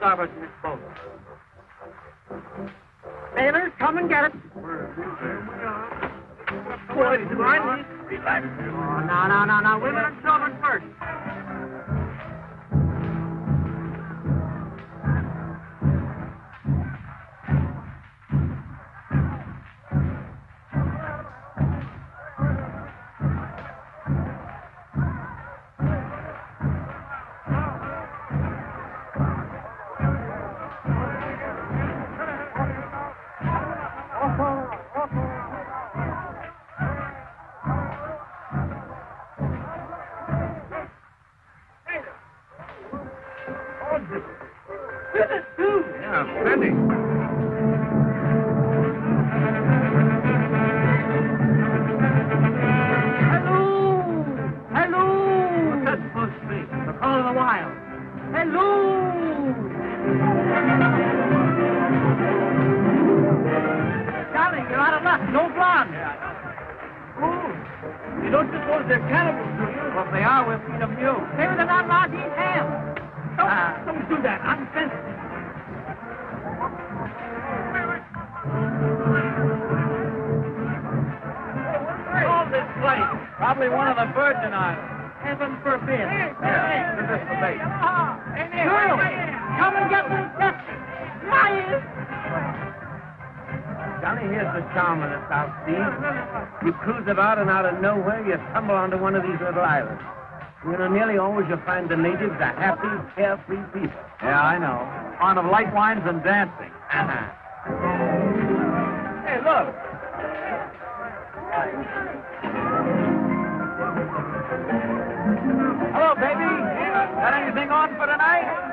sovereigns in this boat. Sailors, come and get it. Now, now, now, now, women and children first. stumble onto one of these little islands. You know, nearly always you'll find the natives a happy, carefree people. Yeah, I know. Fond of light wines and dancing. Uh-huh. Hey, look. Hello, baby. Got anything on for tonight?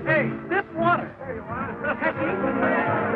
Hey, this water. There you are.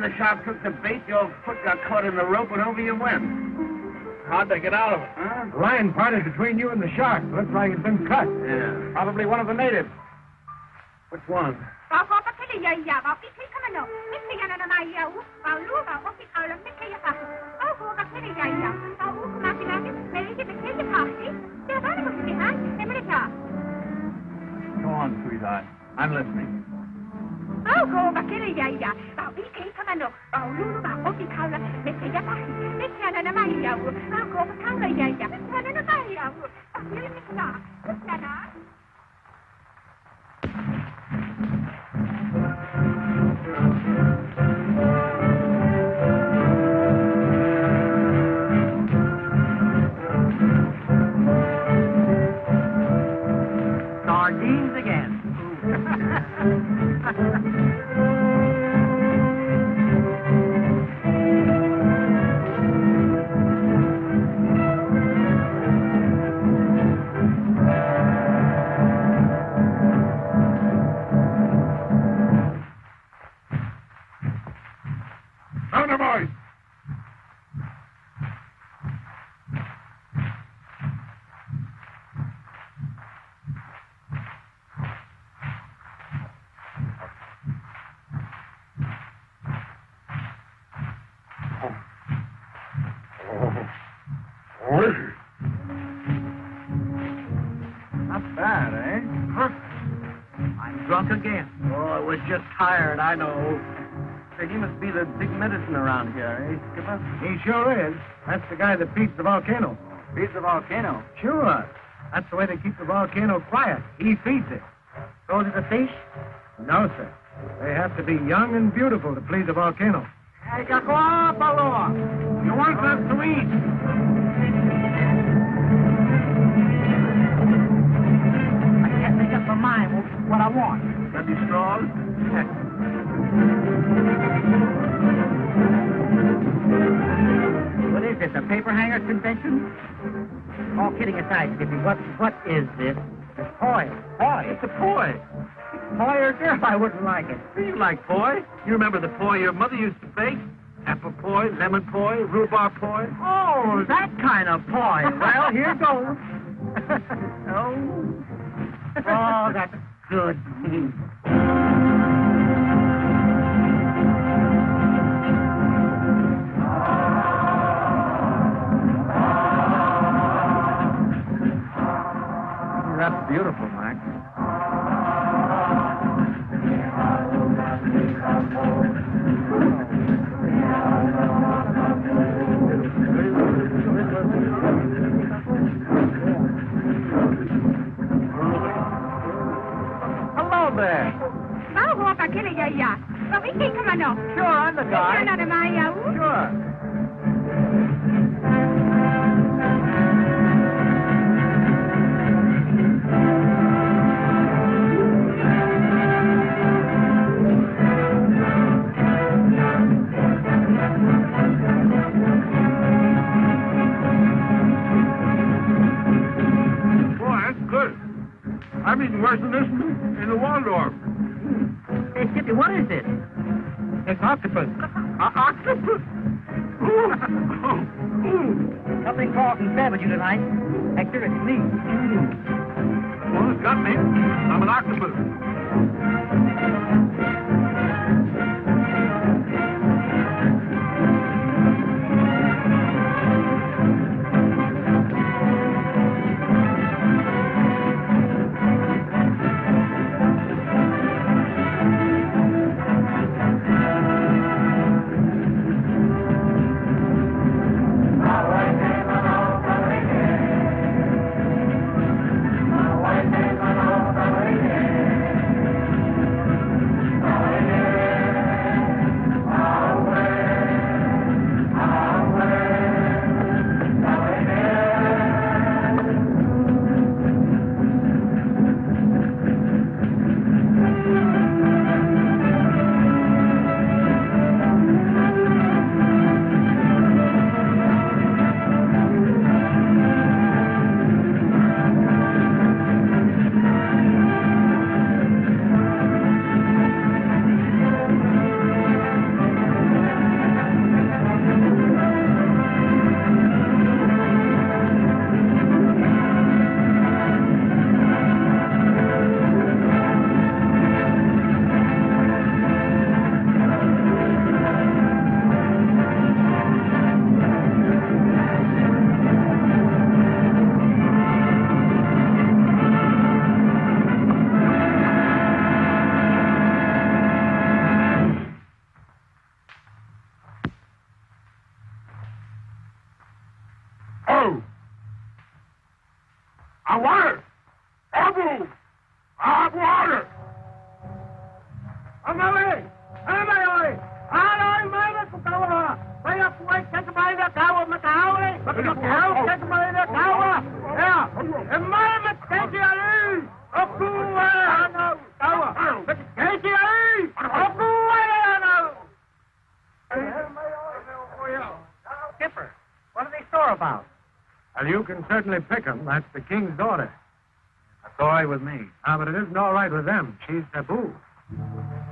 Huh, the shark took the bait, your foot got caught in the rope and over you went. How'd they get out of it? Huh? The line parted between you and the shark. Looks like it's been cut. Yeah. Probably one of the natives. Which one? Go on, sweetheart. I'm listening. Oh, Sardines Not bad, eh? Perfect. I'm drunk again. Oh, I was just tired, I know. Say, he must be the big medicine around here, eh, Skipper? He sure is. That's the guy that feeds the volcano. Feeds the volcano. Sure. That's the way they keep the volcano quiet. He feeds it. So do the fish? No, sir. They have to be young and beautiful to please a volcano. Hey. You want us to eat? What I want. Maybe straws? What is this, a paper hanger convention? All kidding aside, Skippy, what what is this? It's toy. Toy? It's a toy. boy or girl, I wouldn't like it. Do you like poi? You remember the poi your mother used to bake? Apple poi, lemon poi, rhubarb poi? Oh, that kind of poi. Well, here goes. oh. Oh, that's good. That's beautiful, Max. Hello there. Vamos a aquele yaya. But we can't come on now. Sure, I'm the guy. You're not a Maya. Sure. I'm eating worse than this in the Waldorf. Hey, Skippy, what is this? It's octopus. Uh, octopus. Something Carlton said with you tonight. Hector, it's me. Well, it's got me. I'm an octopus. Certainly pick 'em. That's the king's daughter. That's all right with me. Ah, but it isn't all right with them. She's taboo.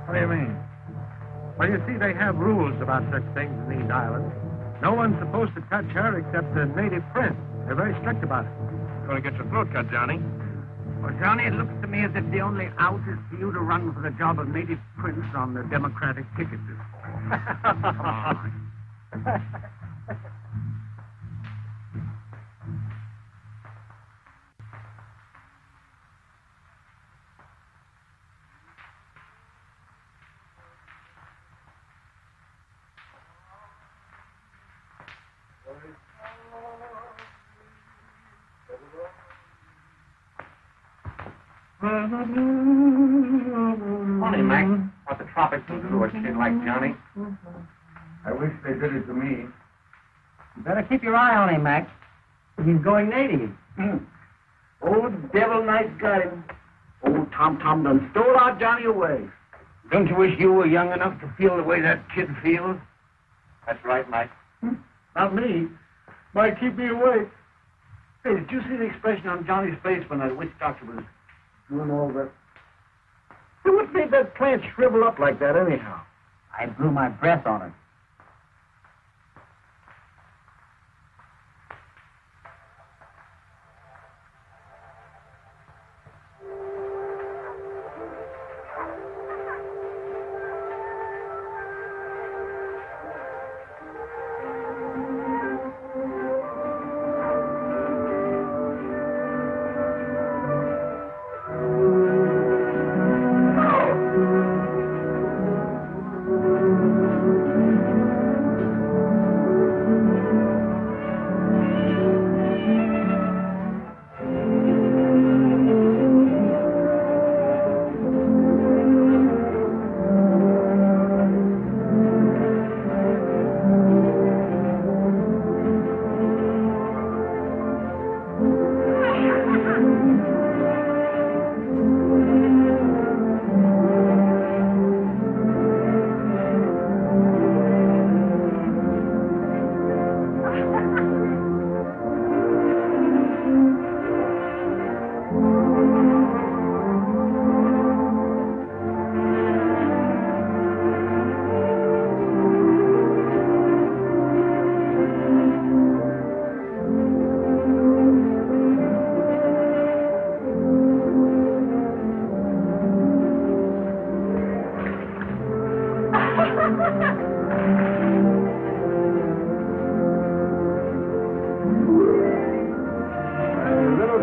What do you mean? Well, you see, they have rules about such things in these islands. No one's supposed to touch her except the native prince. They're very strict about it. Going to get your throat cut, Johnny. Well, Johnny, it looks to me as if the only out is for you to run for the job of native prince on the Democratic ticket this fall. Come on. Funny, Mac. What the tropics will do to a kid like Johnny. I wish they did it to me. You better keep your eye on him, Max. He's going native. Hmm. Old devil knife got him. Old Tom Tom done stole our Johnny away. Don't you wish you were young enough to feel the way that kid feels? That's right, Mike. Hmm. Not me. Might keep me awake. Hey, did you see the expression on Johnny's face when that witch doctor was that? Hey, what made that plant shrivel up like that, anyhow? I blew my breath on it.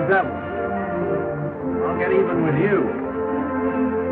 Devil. I'll get even with you.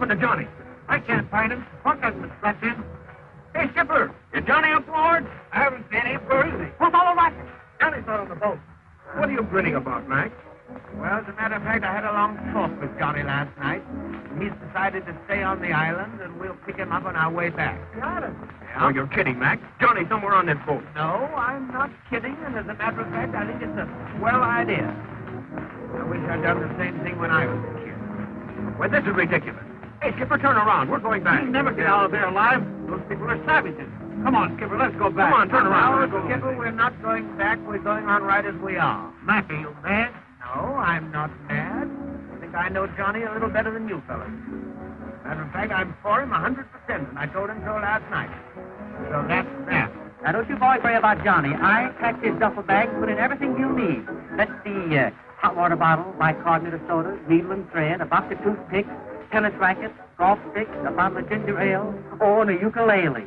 Happened to Johnny? I can't find him. Hasn't been slept in. Hey, Skipper, is Johnny aboard? I haven't seen him. Where is he? What's all right? Johnny's not on the boat. What are you grinning about, Mac? Well, as a matter of fact, I had a long talk with Johnny last night. He's decided to stay on the island, and we'll pick him up on our way back. Got it. Oh, you're kidding, Mac. Johnny's somewhere on that boat. No, I'm not kidding, and as a matter of fact, I think it's a swell idea. I wish I'd done the same thing when I was a kid. Well, this is ridiculous. Hey, Skipper, turn around. We're going back. You'll never get out of there alive. Those people are savages. Come on, Skipper, let's go back. Come on, turn around. Now, Skipper, we're not going back. We're going on right as we are. Mac, are you mad? No, I'm not mad. I think I know Johnny a little better than you fellas. Matter of fact, I'm for him a 100%, and I told him so last night. So that's that. Now, don't you boys worry about Johnny. I packed his duffel bag and put in everything you'll need. Let's see, uh, hot water bottle, bicarbonate of soda, needle and thread, a box of toothpicks, tennis rackets, golf sticks, a bottle of ginger ale, or a ukulele.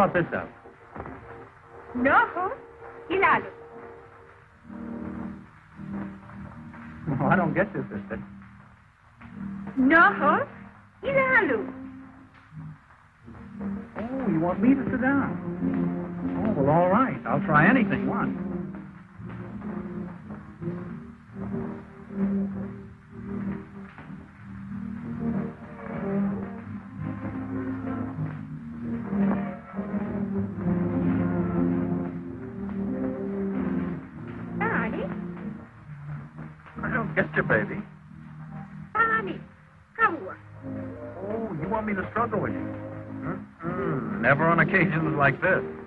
Thought this up? No, Hilalo. I don't get you, sister. like this.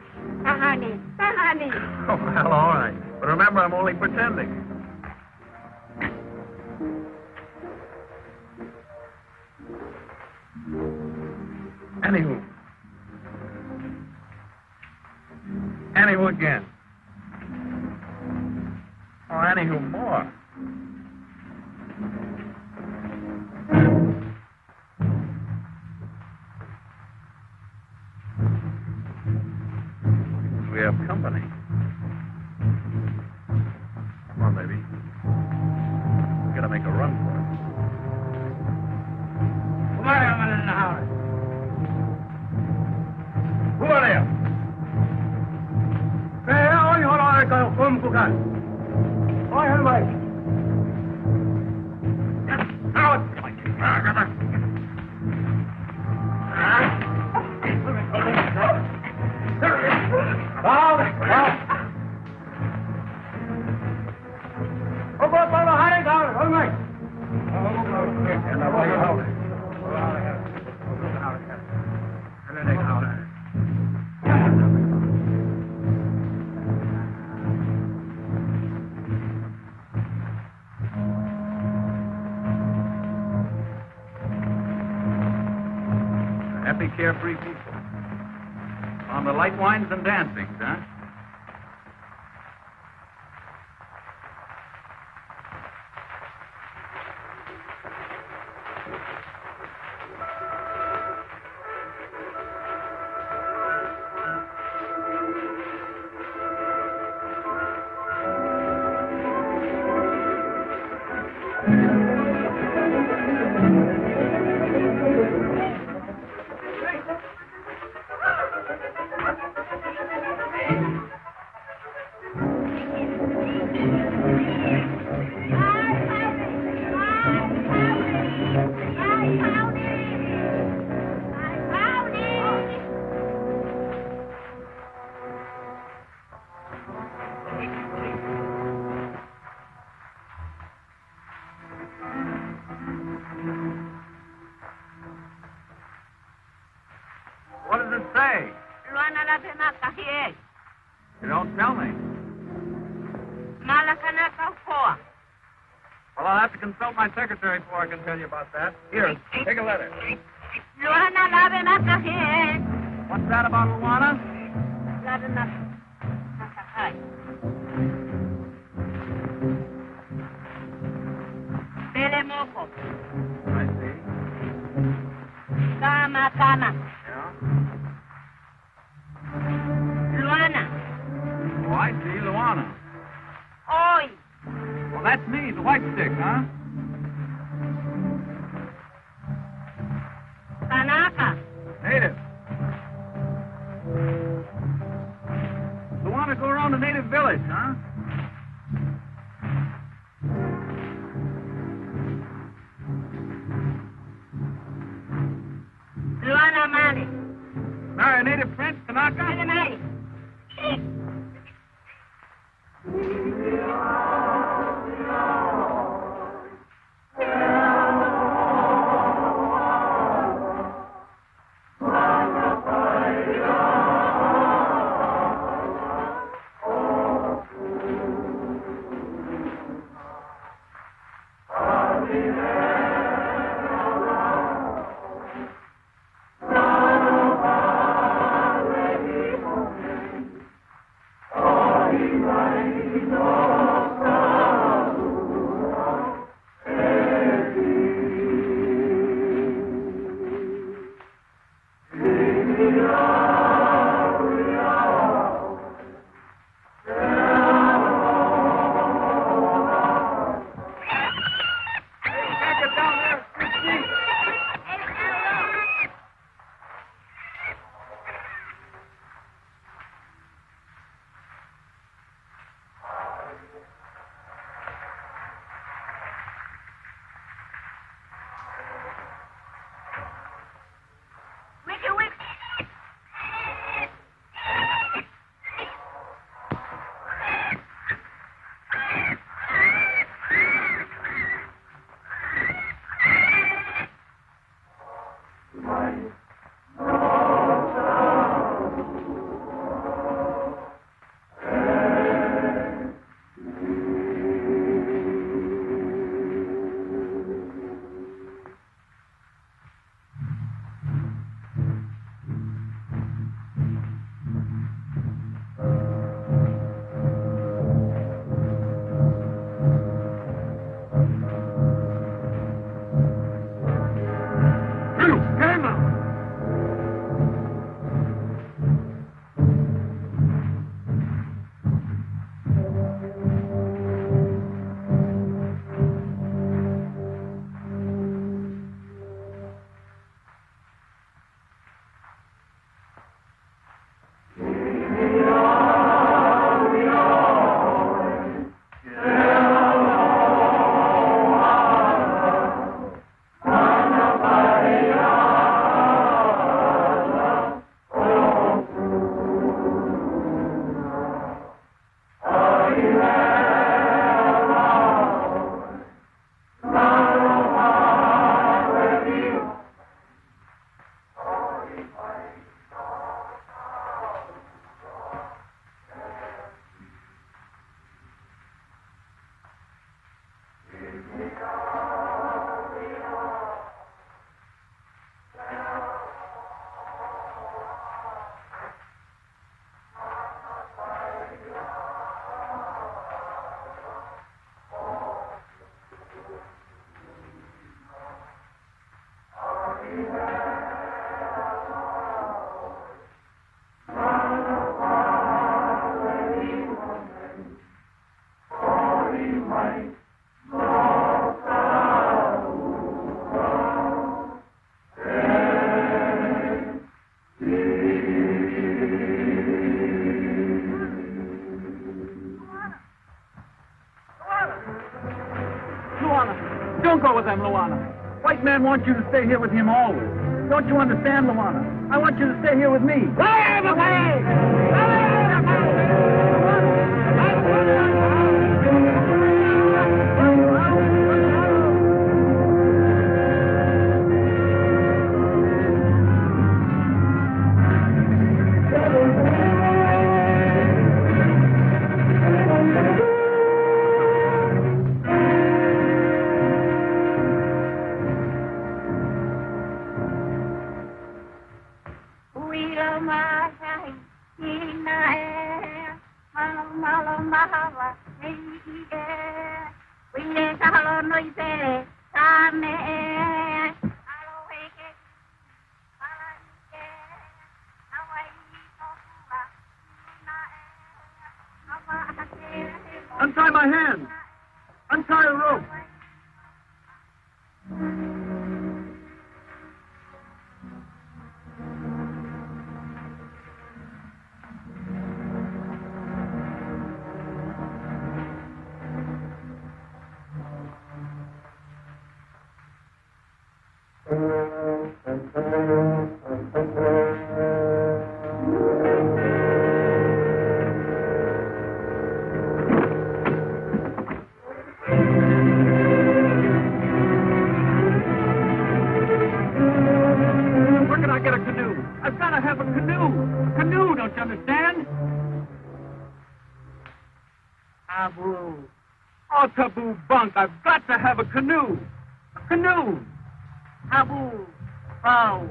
free people. On the light wines and dancings, huh? Want you to stay here with him always. Don't you understand, Luana? I want you to stay here with me. Untie A canoe, don't you understand? Abu. Oh, taboo bunk. I've got to have a canoe. A canoe. Abu. Bow.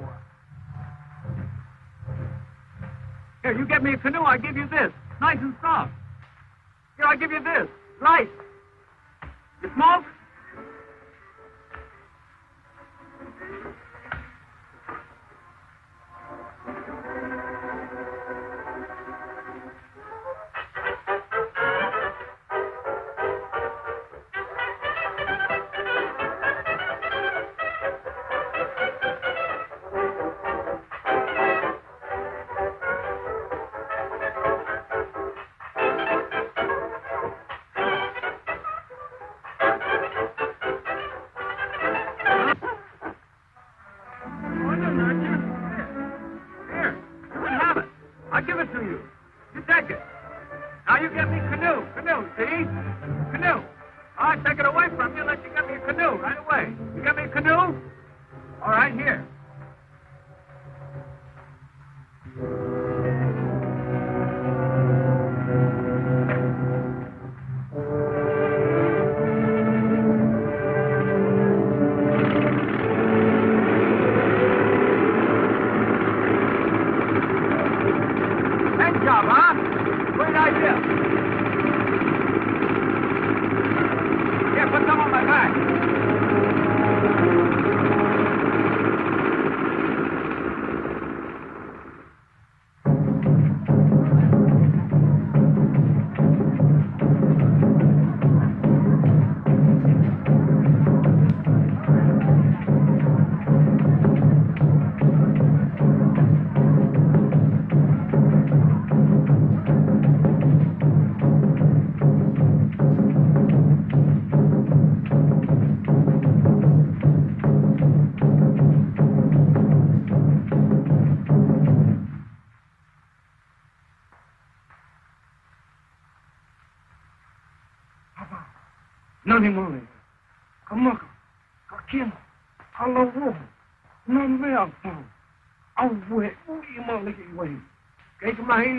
Here, you get me a canoe, I give you this. Nice and soft. Here, I give you this. Light. You smoke?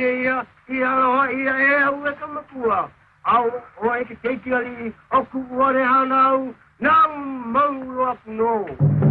Ia. Ia roa ia e au e ka makua. Au o e ke keiki ali. Ap no.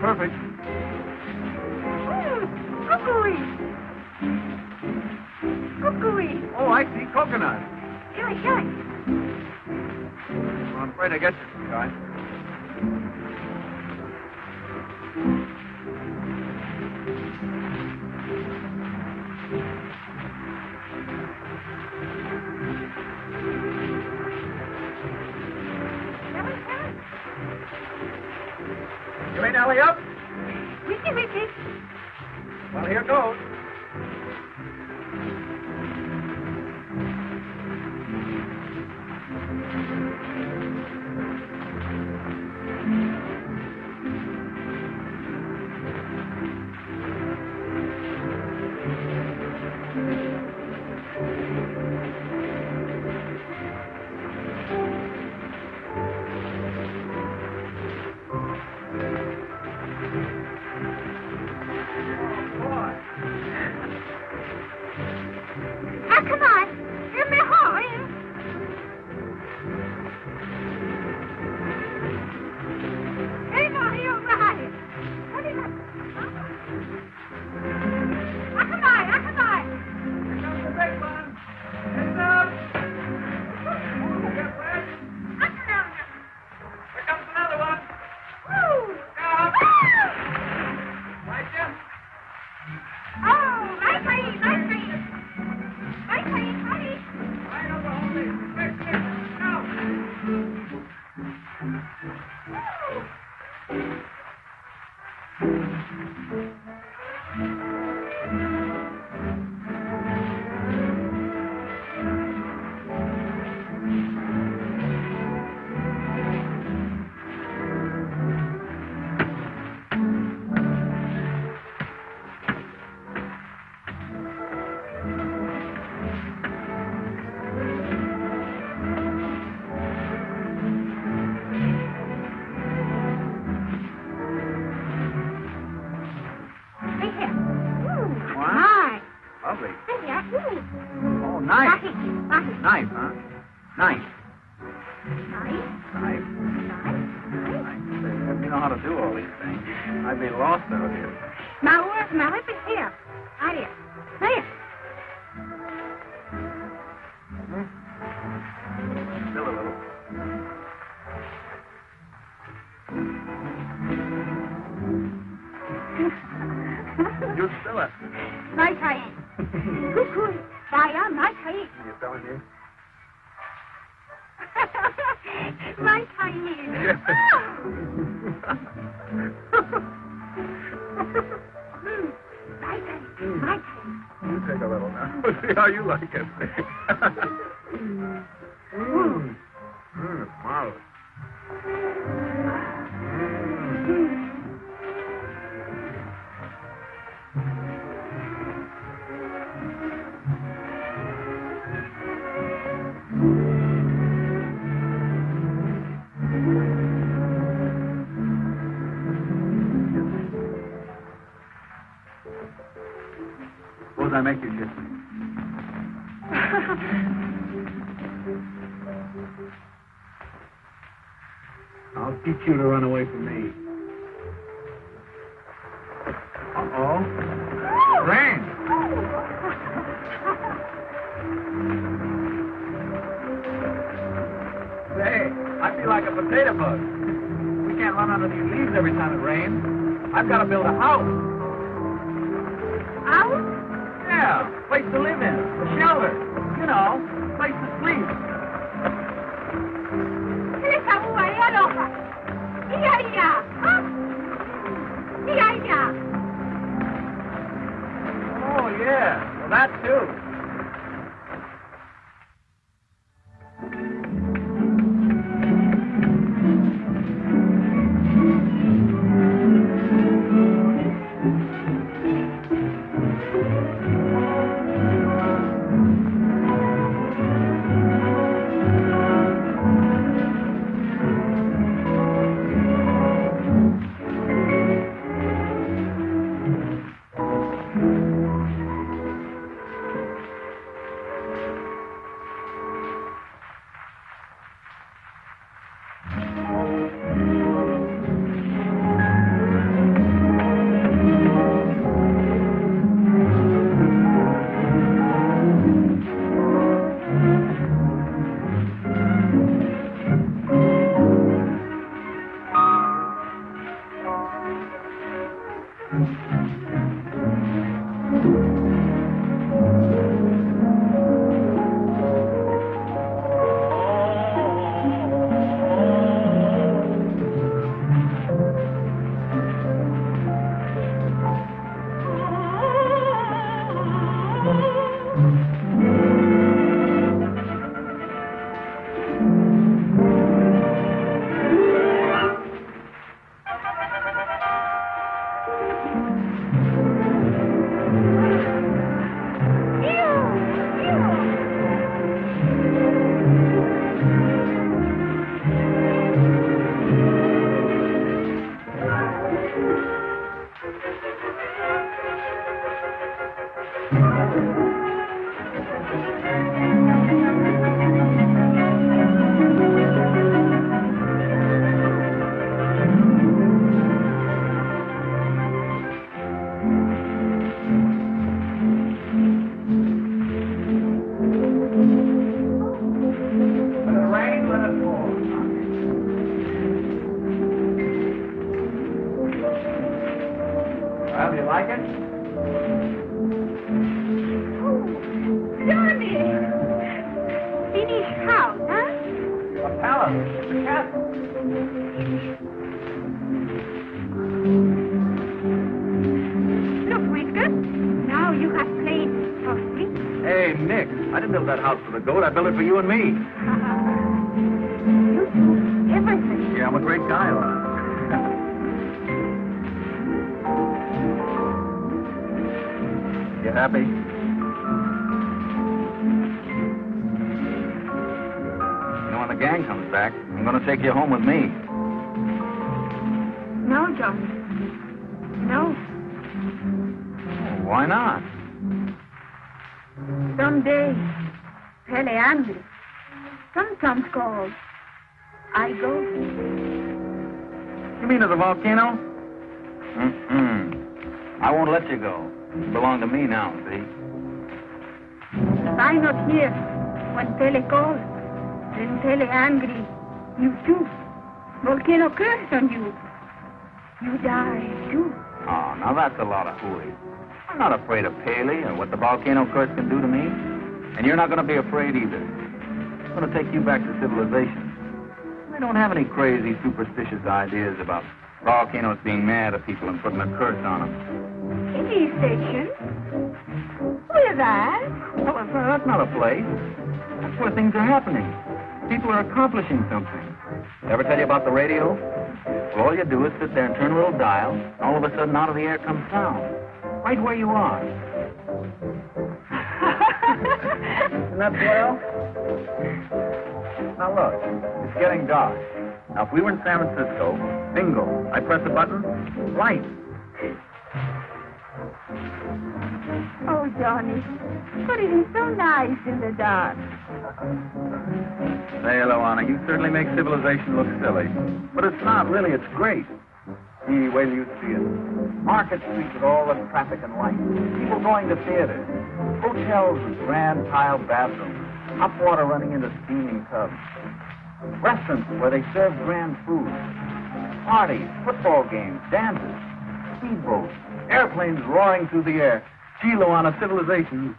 Perfect. run away from me. Uh-oh. Rain! Say, I feel like a potato bug. We can't run under these leaves every time it rains. I've got to build a house. House? Yeah, place to live in, a shelter. You know, place to sleep. Oh, yeah. Well, that too. Like it? Oh, Johnny! Finished house, huh? A palace. A castle. Look, Whisker. Now you have played softly. Hey, Nick, I didn't build that house for the goat. I built it for you and me. you do everything. Yeah, I'm a great guy. You happy? You know, when the gang comes back, I'm going to take you home with me. No, Johnny. No. Why not? Someday, Pele angry. Sometimes called. I go. You mean to the volcano? Mm-mm. I won't let you go. Belong to me now, see? If I not here when Pele calls, then Pele angry. You too. Volcano curse on you. You die too. Oh, now that's a lot of hooey. I'm not afraid of Pele or what the volcano curse can do to me. And you're not going to be afraid either. I'm going to take you back to civilization. We don't have any crazy, superstitious ideas about volcanoes being mad at people and putting a curse on them. Any station? Where's that? Well, that's, that's not a place. That's where things are happening. People are accomplishing something. Ever tell you about the radio? Well, all you do is sit there and turn a little dial, and all of a sudden out of the air comes sound. Right where you are. Isn't that swell? Now look, it's getting dark. Now if we were in San Francisco, bingo, I press a button, light. Oh, Johnny. But it is so nice in the dark. Say hello, Anna. You certainly make civilization look silly. But it's not, really. It's great. Wait till you see it. Market streets with all the traffic and lights. People going to theaters. Hotels with grand tiled bathrooms. Hot water running into steaming tubs. Restaurants where they serve grand food. Parties, football games, dances, speedboats, airplanes roaring through the air. Gee, Luana, civilization.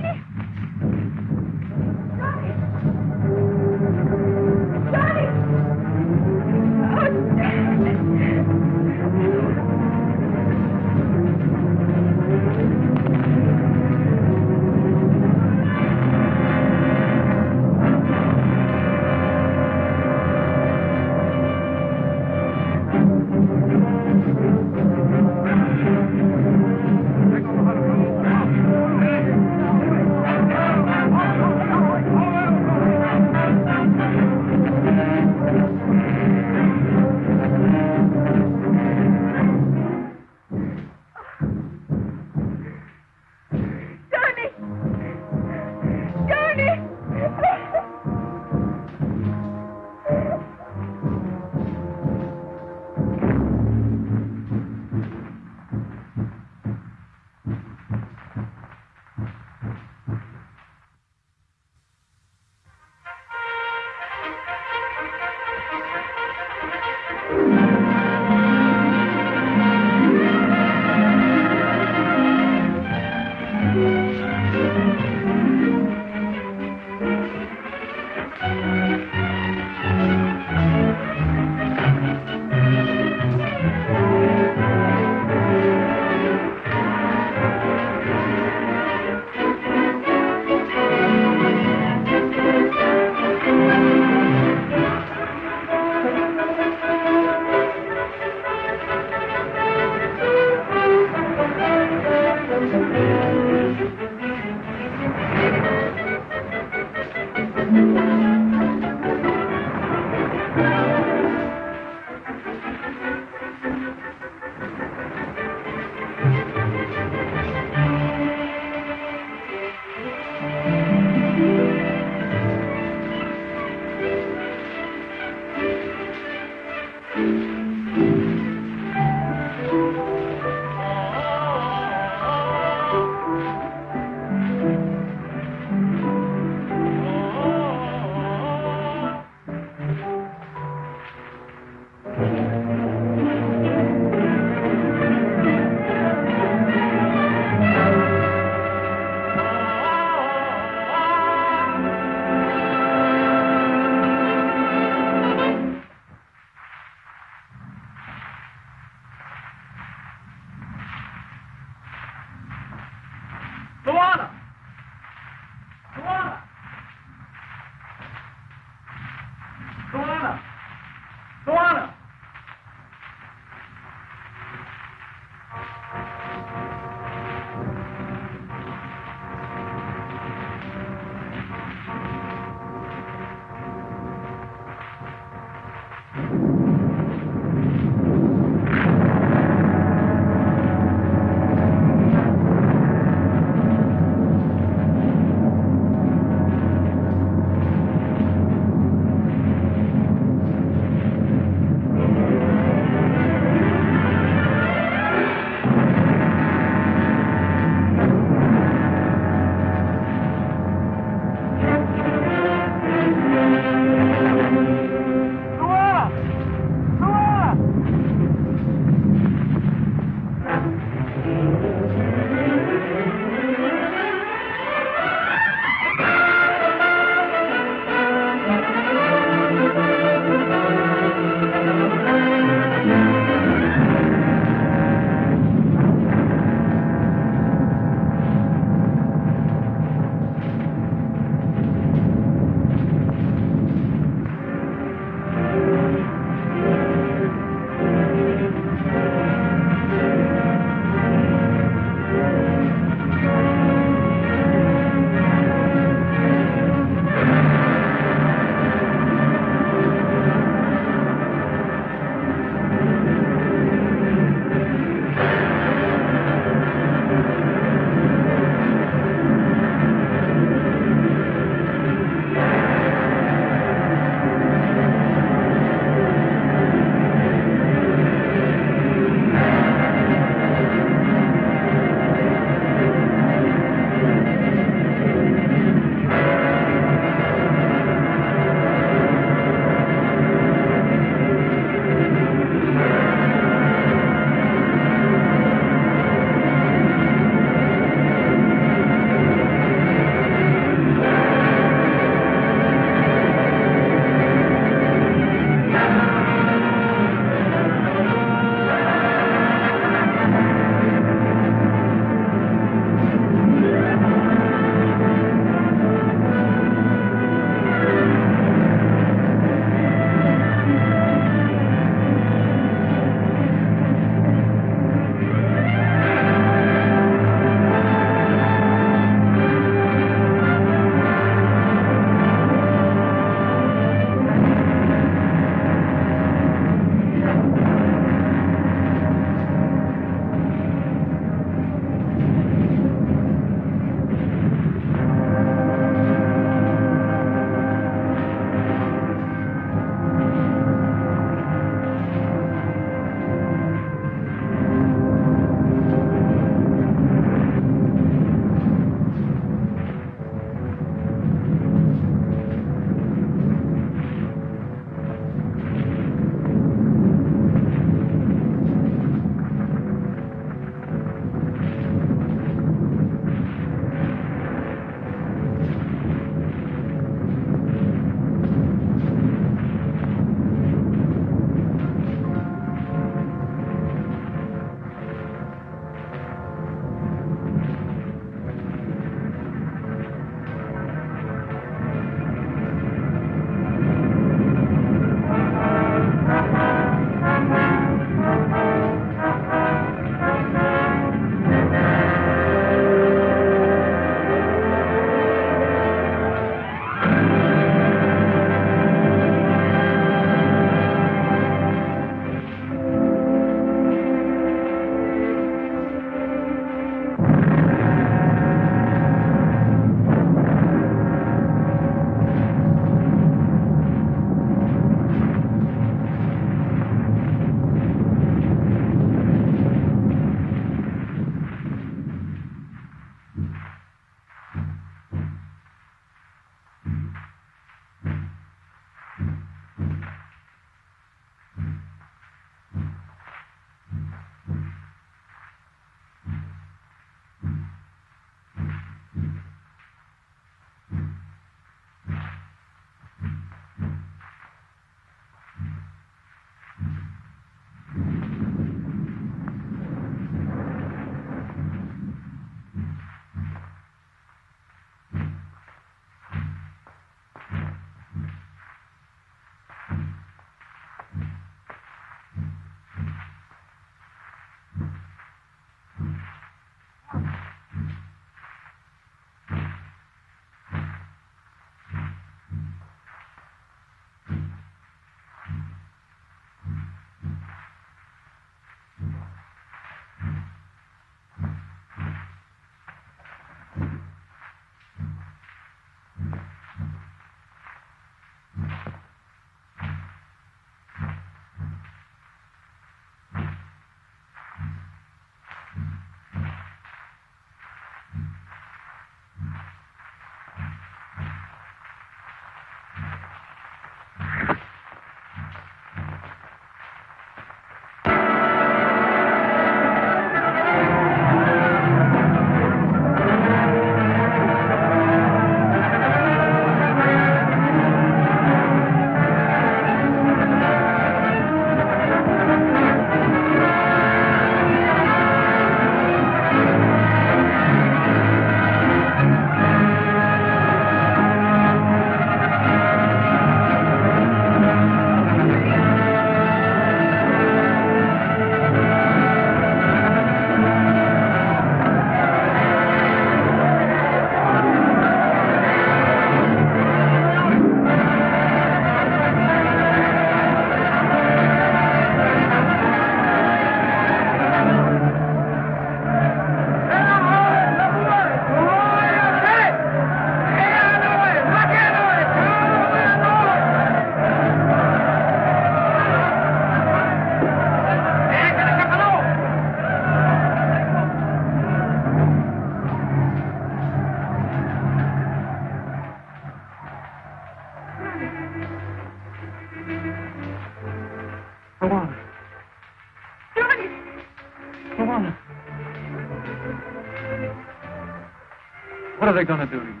What are they going to do to you?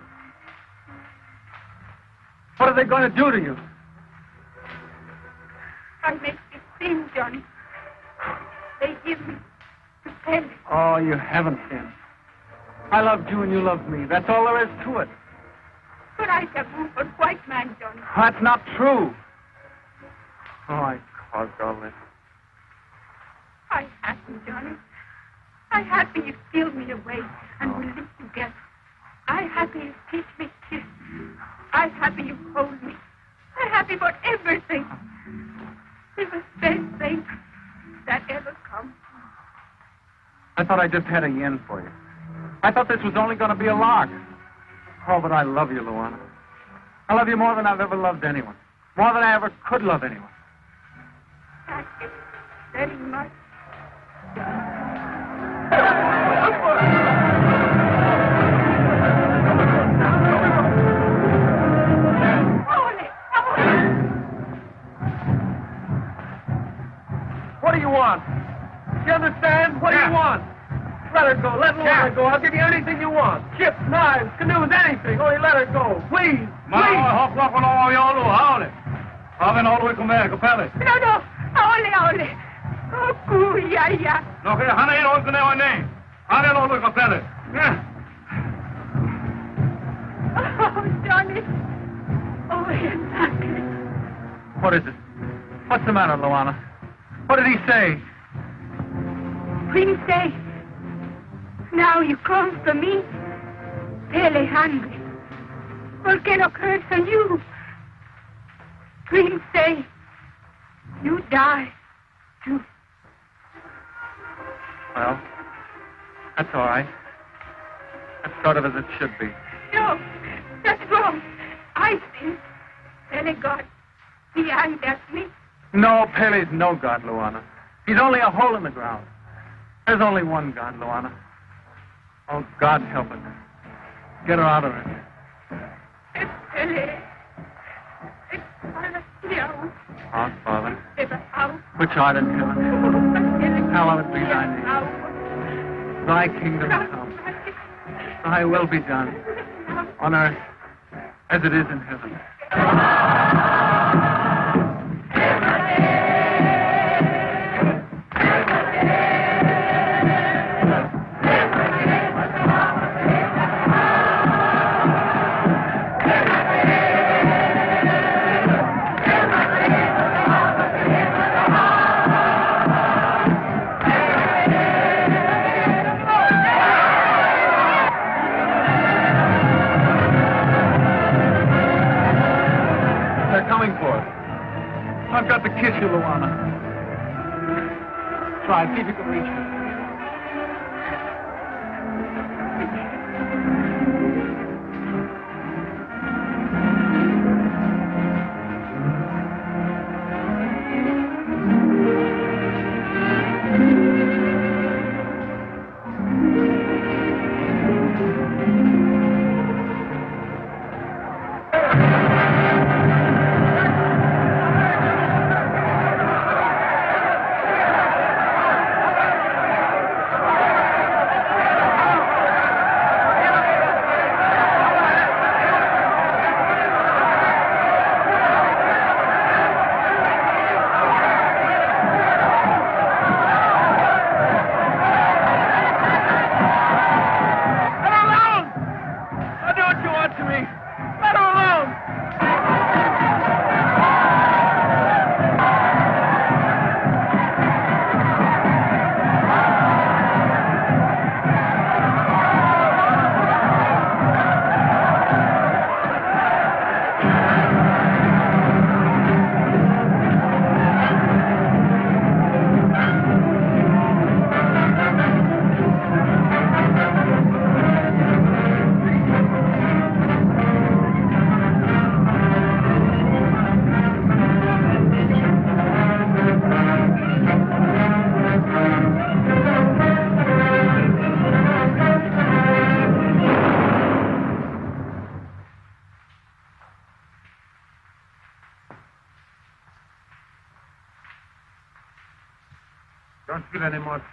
What are they going to do to you? I make you sin, Johnny. They give me to Pele. Oh, you haven't sinned. I loved you and you loved me. That's all there is to it. But I taboo for a white man, Johnny. That's not true. Oh, I caused all this. I happy, Johnny. I happy you steal me away and we live together. I happy you teach me kiss. I happy you hold me. I happy for everything. It was best thing that ever come. I thought I just had a yen for you. I thought this was only going to be a lark. Oh, but I love you, Luana. I love you more than I've ever loved anyone. More than I ever could love anyone. Thank you very much. What do you want? You understand? What do you want? Let her go. Let Yeah. go. I'll give you anything you want. Ships, knives, canoes, anything. Only let her go. Please. Ma Please. hopp all y'all do, haole. Haven all we come back, kapelle. No, no. Ole, ole. Oh, kuya, ya. No, que hana ino ko ne wane. Haven all we kapelle. Yeah. Oh, Johnny. Oh, exactly. What is it? What's the matter, Luana? What did he say? Queen say, now you come for me, Pele hungry. Volcano curse on you. Queen say, you die too. Well, that's all right. That's sort of as it should be. No, that's wrong. I sin. Pele God, he at me. No, Pele's no god, Luana. He's only a hole in the ground. There's only one God, Luana. Oh, God help us. Get her out of it. It's Pele. It's Palestine. Our Father, It's a house. which art in heaven, Hallowed be thy name. thy kingdom come. Thy will be done on earth as it is in heaven.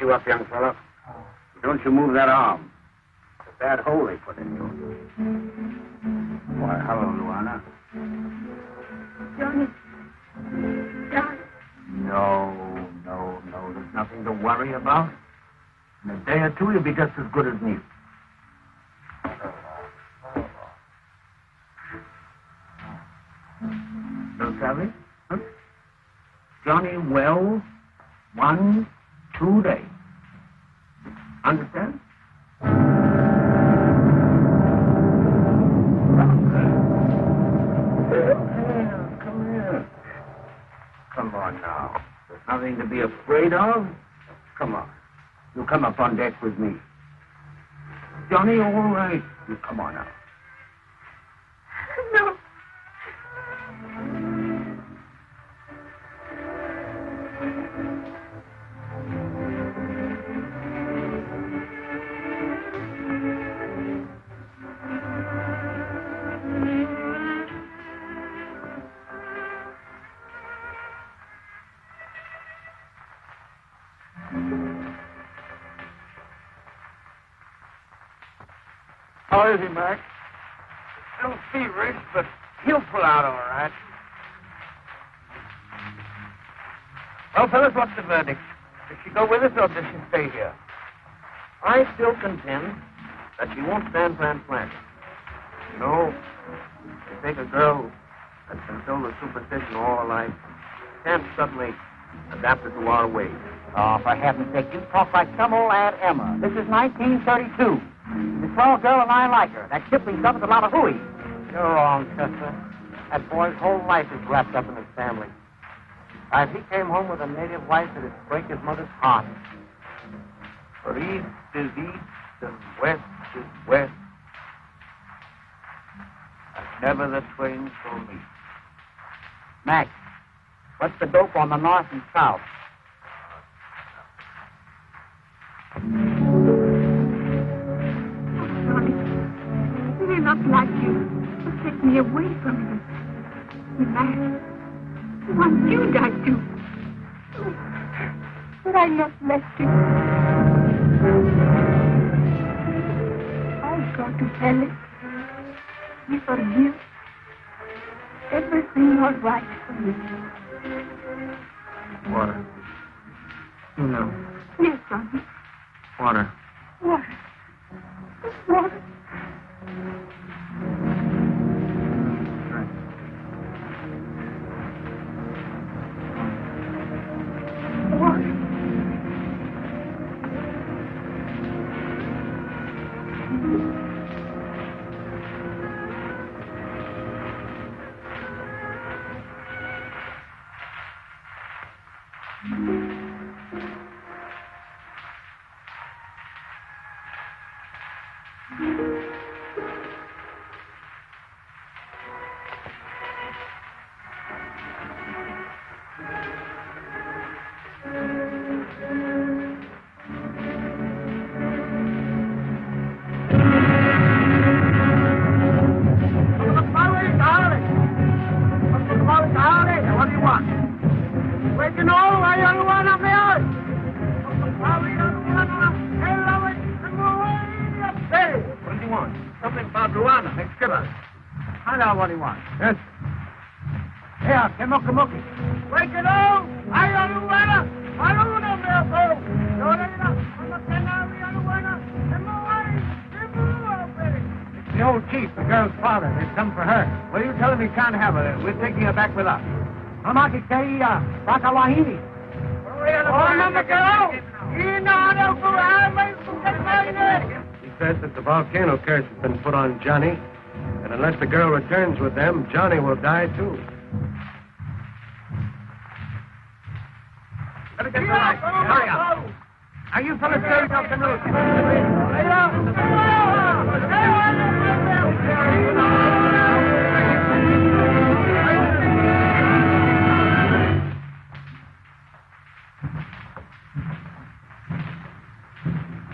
you up, young fellow. Don't you move that arm. It's a bad hole they put in you. Why, hello, Luana. Johnny. Johnny. No, no, no. There's nothing to worry about. In a day or two, you'll be just as good as new. He, Mac? Still feverish, but he'll pull out all right. Well, fellas, what's the verdict? Does she go with us or does she stay here? I still contend that she won't stand transplanted. You know, you take a girl that's been filled with superstition all her life, can't suddenly adapt her to our ways. Ah, oh, for heaven's sake, you talk like some old Aunt Emma. This is 1932. A swell girl and I like her. That Kipling stuff is a lot of hooey. You're wrong, Chester. That boy's whole life is wrapped up in his family. If he came home with a native wife, it'd break his mother's heart. For east is east and west is west. And never the twain shall meet. Max, what's the dope on the north and south? Not like you. He'll take me away from you. Max. I want you die too. But I not left you. I'll go to Alice. You forgive. Everything all right for me. Water. You know, Yes, Johnny. Water. Water. Water. Father. They've come for her. Well, you tell him he can't have her. We're taking her back with us. Mamaki Kaya, Bakawahini. Oh, Mama Girl! You know how to go out, He says that the volcano curse has been put on Johnny, and unless the girl returns with them, Johnny will die too. Let us get. Hurry up. Are you fellas carrying off the news?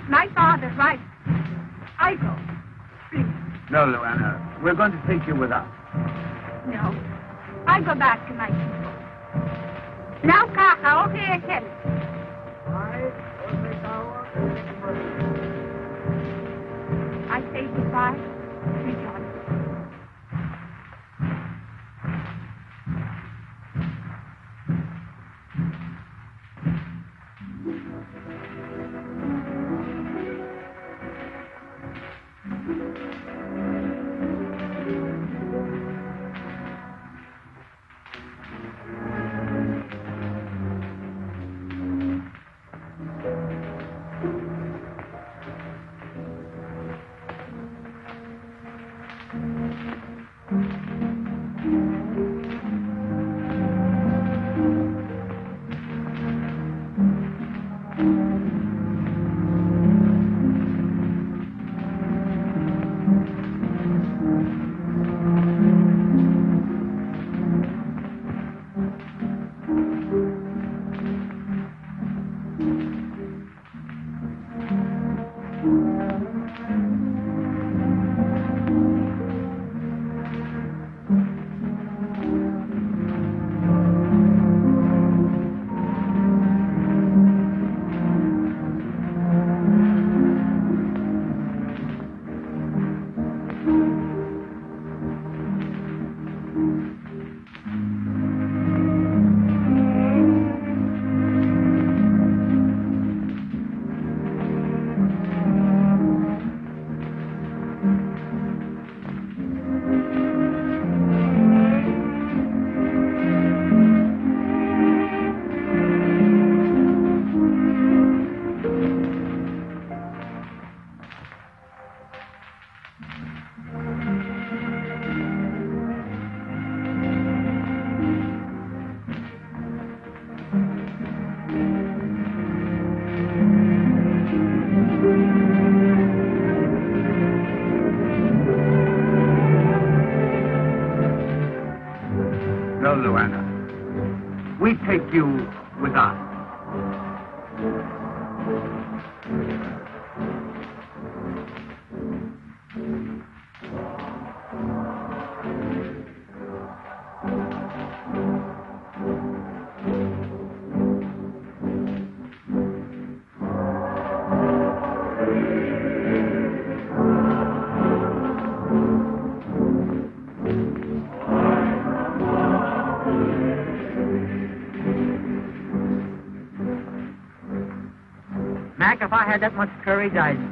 My father's right. I go. Please. No, Luana. We're going to take you with us. No. I go back to my people. Now, Kaka, okay, again. I had that much courage, I'd.